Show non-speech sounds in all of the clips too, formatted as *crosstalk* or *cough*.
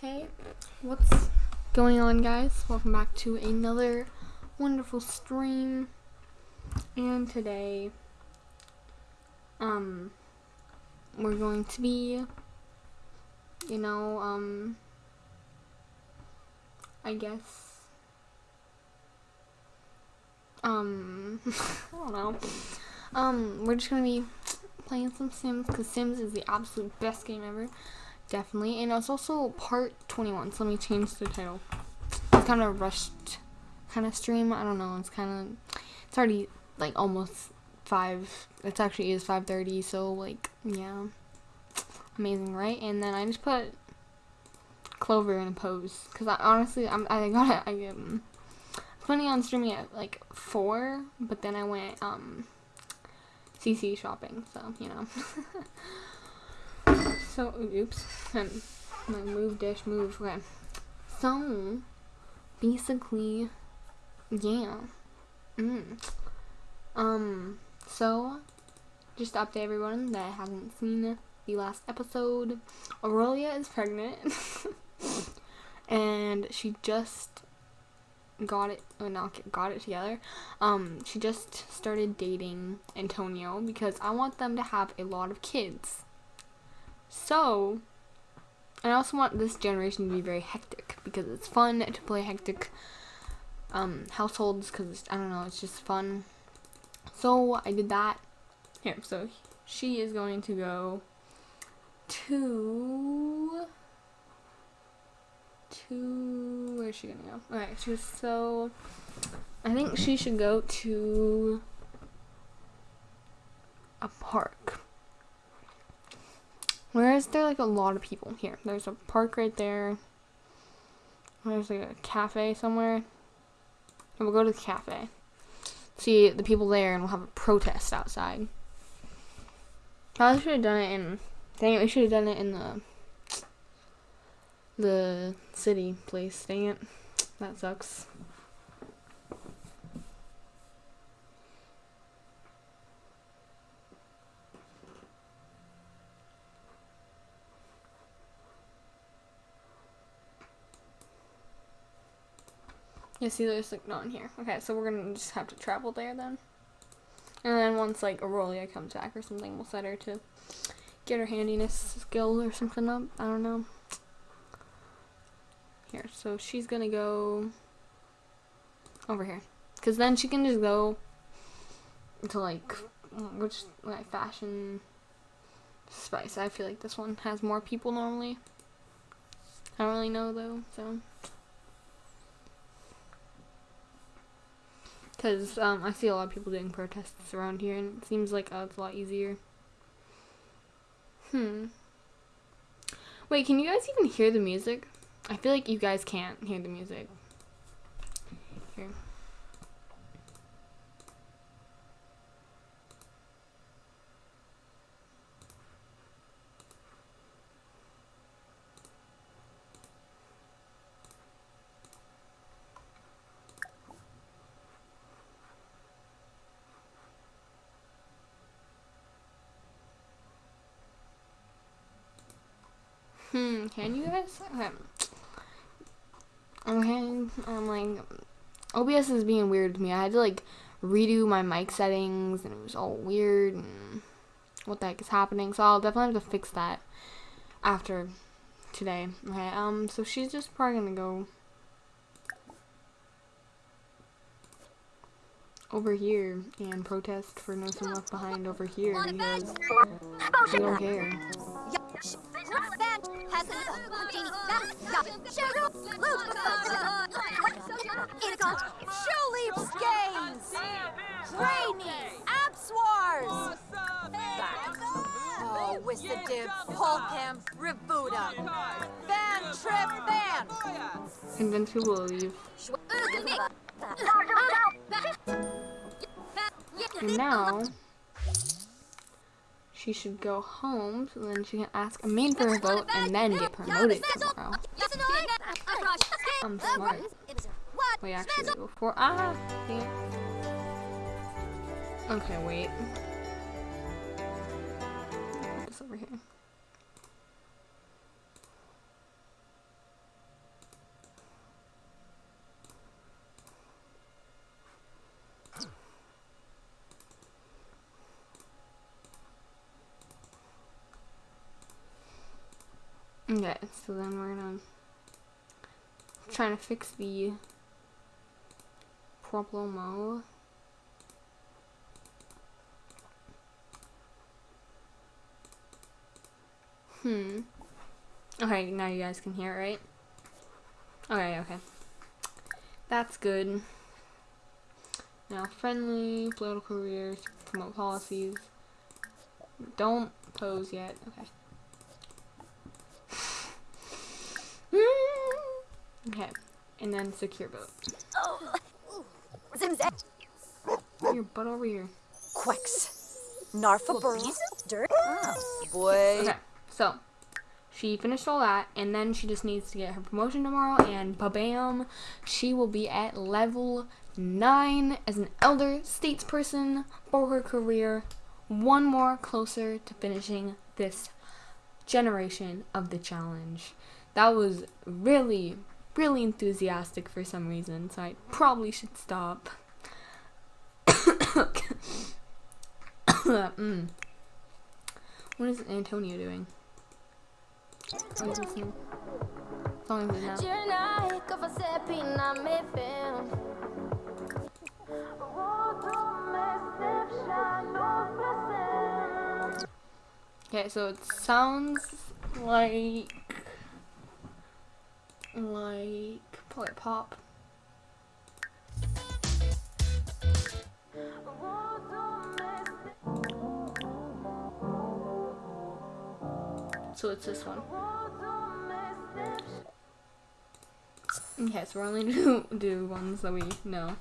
Hey, what's going on, guys? Welcome back to another wonderful stream. And today, um, we're going to be, you know, um, I guess, um, *laughs* I don't know. Um, we're just gonna be playing some Sims because Sims is the absolute best game ever. Definitely. And it's also part 21. So let me change the title. It's kind of rushed kind of stream. I don't know. It's kind of, it's already like almost 5. It actually is 5.30. So like, yeah. Amazing, right? And then I just put Clover in a pose. Because I honestly, I'm, I got it. I, um, planning on streaming at like 4. But then I went, um, CC shopping. So, you know. *laughs* So, oops. My move dash move. Okay. So, basically, yeah. Mm. Um, so, just to update everyone that hasn't seen the last episode, Aurelia is pregnant. *laughs* and she just got it, or not got it together. Um, she just started dating Antonio because I want them to have a lot of kids. So, I also want this generation to be very hectic because it's fun to play hectic um, households because, I don't know, it's just fun. So, I did that. Here, so she is going to go to to where's she gonna go? Alright, she was so I think she should go to a park. Where is there like a lot of people? Here, there's a park right there. There's like a cafe somewhere. And we'll go to the cafe. See the people there and we'll have a protest outside. Probably should have done it in dang it, we should have done it in the the city place, dang it. That sucks. Yeah, see, there's like in here. Okay, so we're gonna just have to travel there then. And then once like Aurelia comes back or something, we'll set her to get her handiness skill or something up. I don't know. Here, so she's gonna go over here. Cause then she can just go to like, which like fashion spice. I feel like this one has more people normally. I don't really know though, so. Because um, I see a lot of people doing protests around here, and it seems like it's a lot easier. Hmm. Wait, can you guys even hear the music? I feel like you guys can't hear the music. Here. Can you guys? Okay. Okay, I'm like, OBS is being weird to me. I had to like redo my mic settings and it was all weird and what the heck is happening. So I'll definitely have to fix that after today. Okay, um, so she's just probably gonna go over here and protest for No Son Left Behind over here because don't care. And then she will leave. And now she should go home so then she can ask Amain for a vote and then get promoted tomorrow. I'm smart. Wait, actually, before ah. Okay, wait. Okay, so then we're gonna trying to fix the problemo. Hmm. Okay, now you guys can hear it, right? Okay, okay. That's good. Now, friendly, political careers, promote policies. Don't pose yet. Okay. Okay. And then secure boat. Zim's Your butt over here. Quicks. Narfa burls. Dirt. Oh, boy. Okay, so she finished all that, and then she just needs to get her promotion tomorrow, and bam, she will be at level nine as an elder statesperson for her career. One more closer to finishing this generation of the challenge. That was really, really enthusiastic for some reason, so I probably should stop. *coughs* mm. What is Antonio doing? Okay, so it sounds like like probably pop. So it's this one. Okay, so we're only *laughs* do do ones that we know.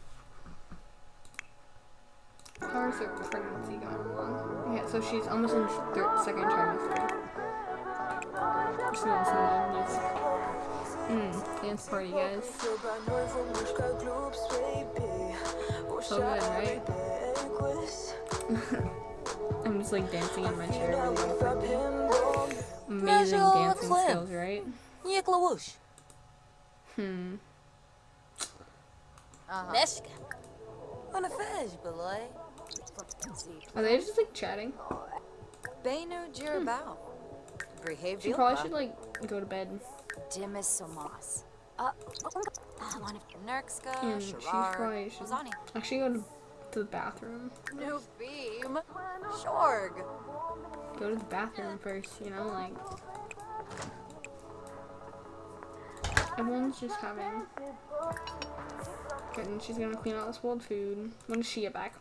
How's her pregnancy going along? Yeah, so she's almost in second trimester. To music. Mm, dance party, guys. So good, right? *laughs* I'm just like dancing in my chair. Really Amazing dancing skills, right? Hmm. Are they just like chatting? They know hmm. She probably should like go to bed. Dimis somas. Uh, one of And she's Shirar, should actually go to, the bathroom. New beam. Shorg. Go to the bathroom first, you know, like. Everyone's just having. And she's gonna clean out this spoiled food. When does she get back?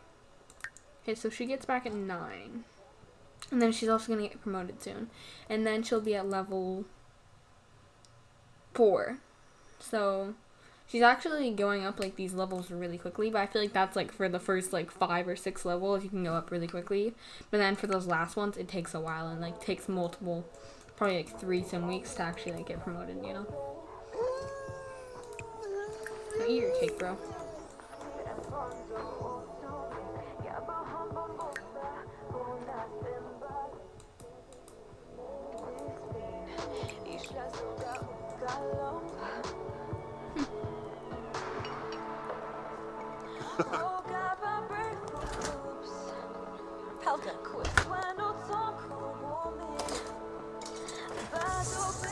Okay, so she gets back at 9. And then she's also gonna get promoted soon. And then she'll be at level 4. So she's actually going up like these levels really quickly, but I feel like that's like for the first like 5 or 6 levels, you can go up really quickly. But then for those last ones, it takes a while and like takes multiple, probably like 3 some weeks to actually like get promoted, you know? Now eat your cake, bro.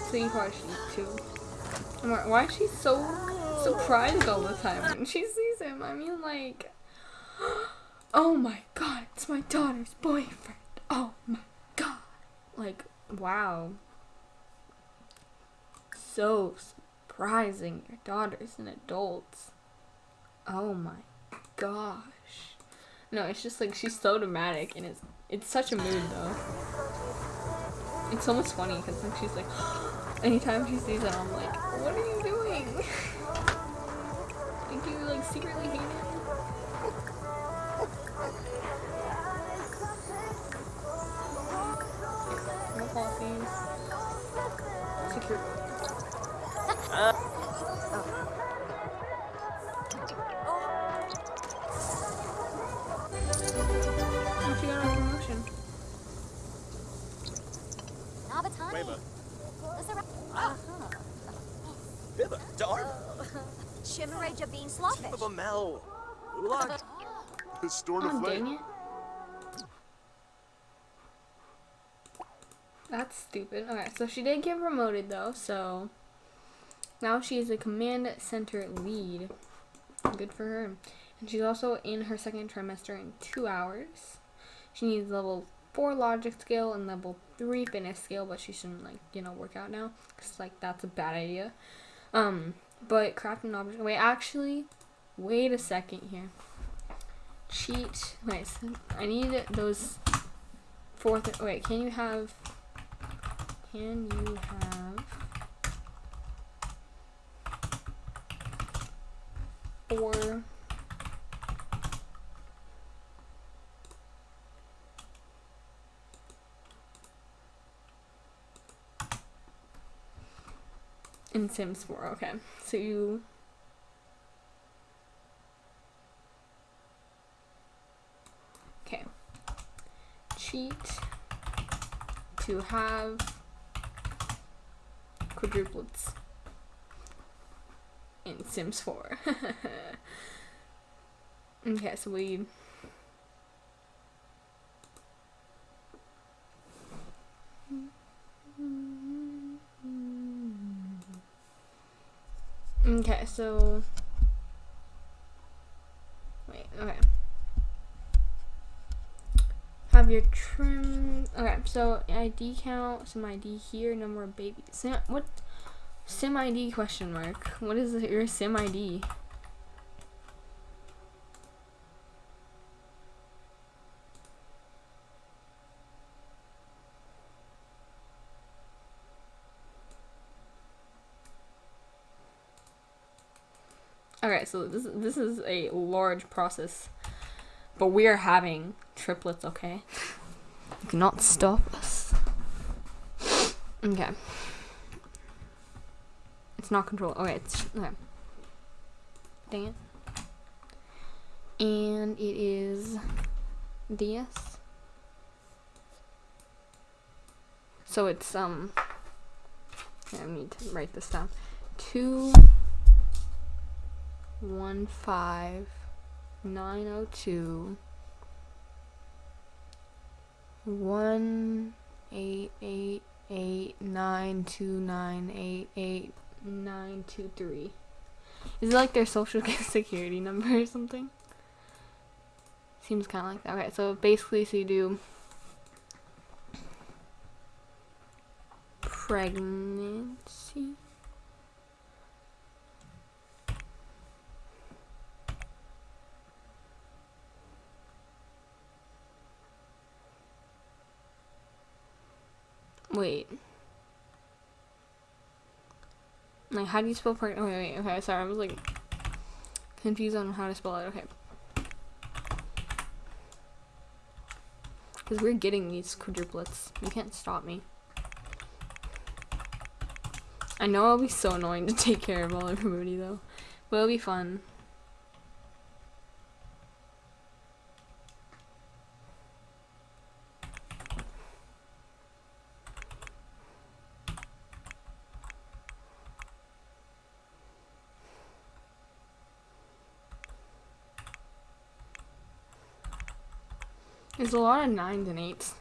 Probably should eat too. Why is she so surprised all the time when *laughs* she sees him? I mean, like, *gasps* oh my god, it's my daughter's boyfriend. Oh my god. Like, wow. So surprising. Your daughter's an adult. Oh my gosh. No, it's just like she's so dramatic and it's it's such a mood though. It's almost funny because like she's like, *gasps* anytime she sees it, I'm like, what are you doing? *laughs* like you like secretly hate him? No policies. Chimareja being slawfish. Bibba Mel, Ulag, Storm Oh, of dang Flame. it. That's stupid. Okay, so she did get promoted though, so now she is a command center lead. Good for her. And she's also in her second trimester in two hours. She needs level four logic skill and level three fitness skill, but she shouldn't like you know work out now because like that's a bad idea. Um, but craft an object. Wait, actually, wait a second here. Cheat. Wait, so I need those four. Th- wait, can you have? Can you have four? Sims 4, okay. So you Okay. Cheat to have quadruplets in Sims 4. *laughs* okay, so we Okay, so wait, okay. Have your trim. Okay, so ID count, some ID here, number of babies. Sim, what? Sim ID question mark. What is your sim ID? Okay, so this this is a large process, but we are having triplets. Okay, you cannot stop us. Okay, it's not control. Okay, it's okay. Dang it. And it is DS. So it's um. I need to write this down. Two one five nine oh two one eight eight eight nine two nine eight eight nine two three. Is it like their social *laughs* security number or something? Seems kind of like that. Okay, so basically, so you do pregnancy. Wait. Like, how do you spell part? Oh, okay, wait, okay, sorry, I was like confused on how to spell it. Okay. Because we're getting these quadruplets. You can't stop me. I know I'll be so annoying to take care of all everybody though. But it'll be fun. There's a lot of nines and eights.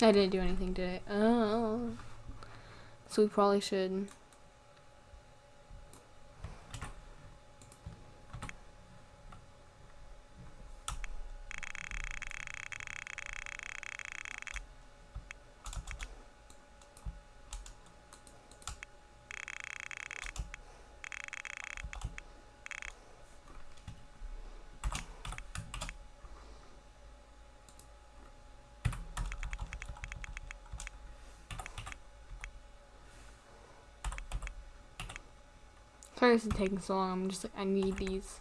I didn't do anything today. Oh. So we probably should. Sorry this is taking so long. I'm just like, I need these.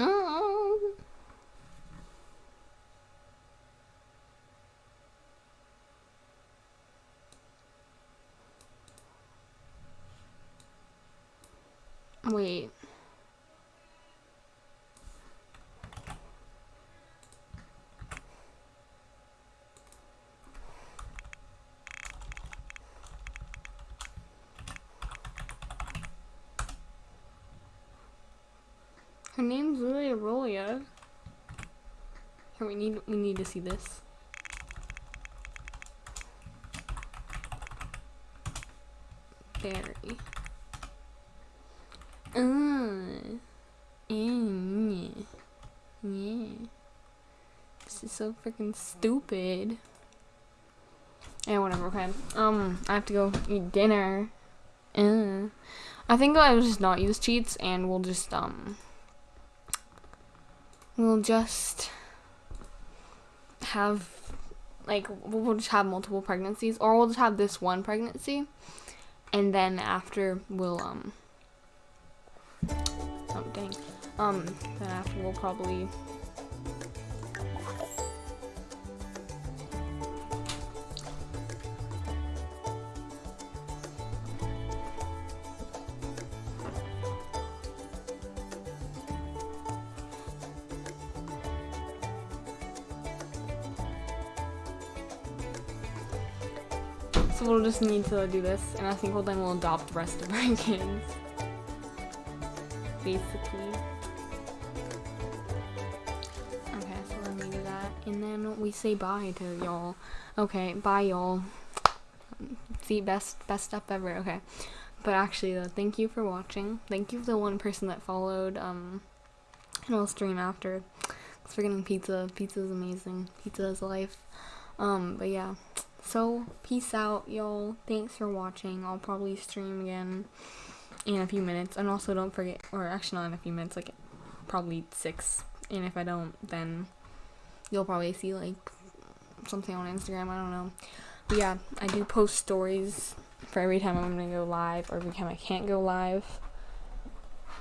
Oh. Wait. Her name's literally Aurelia. Here we need we need to see this. Berry. Uh, yeah. yeah. This is so freaking stupid. Yeah, whatever, okay. Um, I have to go eat dinner. Uh, I think I will just not use cheats and we'll just, um, we'll just have, like, we'll just have multiple pregnancies or we'll just have this one pregnancy and then after we'll, um, dang. Um, then after we'll probably So we'll just need to do this, and I think we'll then we'll adopt the rest of our kids. *laughs* Basically. Okay, so then we do that, and then we say bye to y'all. Okay, bye y'all. See, best best step ever. Okay, but actually though, thank you for watching. Thank you for the one person that followed. Um, and I'll stream after. Cause we're getting pizza. Pizza is amazing. Pizza is life. Um, but yeah. So, peace out, y'all. Thanks for watching. I'll probably stream again in a few minutes. And also, don't forget, or actually, not in a few minutes, like probably six. And if I don't, then you'll probably see like something on Instagram. I don't know. But yeah, I do post stories for every time I'm gonna go live or every time I can't go live.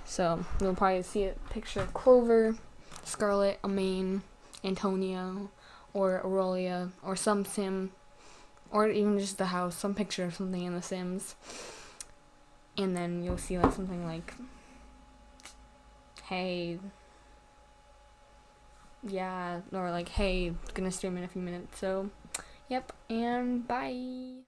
So, you'll probably see a picture of Clover, Scarlet, Amain, Antonio, or Aurelia, or some sim or even just the house, some picture of something in The Sims, and then you'll see like something like, hey, yeah, or like, hey, gonna stream in a few minutes, so, yep, and bye.